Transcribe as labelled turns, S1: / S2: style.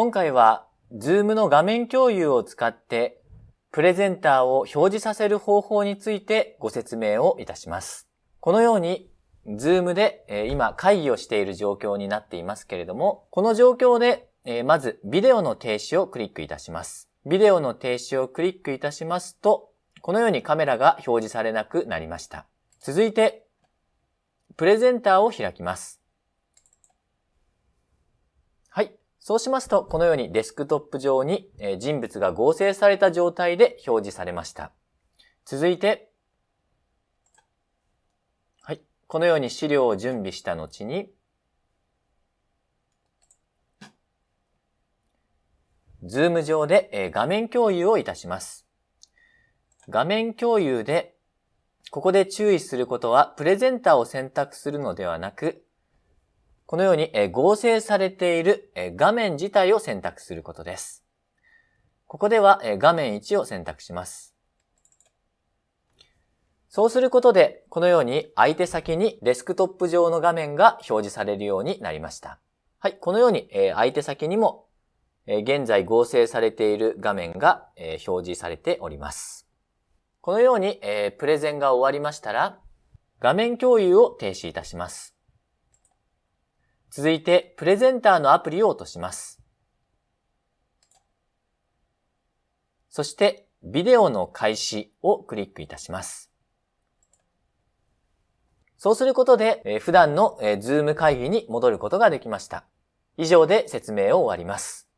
S1: 今回は Zoom の画面共有を使ってプレゼンターを表示させる方法についてご説明をいたします。このように Zoom で今会議をしている状況になっていますけれども、この状況でまずビデオの停止をクリックいたします。ビデオの停止をクリックいたしますと、このようにカメラが表示されなくなりました。続いて、プレゼンターを開きます。はい。そうしますと、このようにデスクトップ上に人物が合成された状態で表示されました。続いて、はい。このように資料を準備した後に、ズーム上で画面共有をいたします。画面共有で、ここで注意することは、プレゼンターを選択するのではなく、このように合成されている画面自体を選択することです。ここでは画面1を選択します。そうすることで、このように相手先にデスクトップ上の画面が表示されるようになりました。はい、このように相手先にも現在合成されている画面が表示されております。このようにプレゼンが終わりましたら、画面共有を停止いたします。続いて、プレゼンターのアプリを落とします。そして、ビデオの開始をクリックいたします。そうすることでえ、普段のズーム会議に戻ることができました。以上で説明を終わります。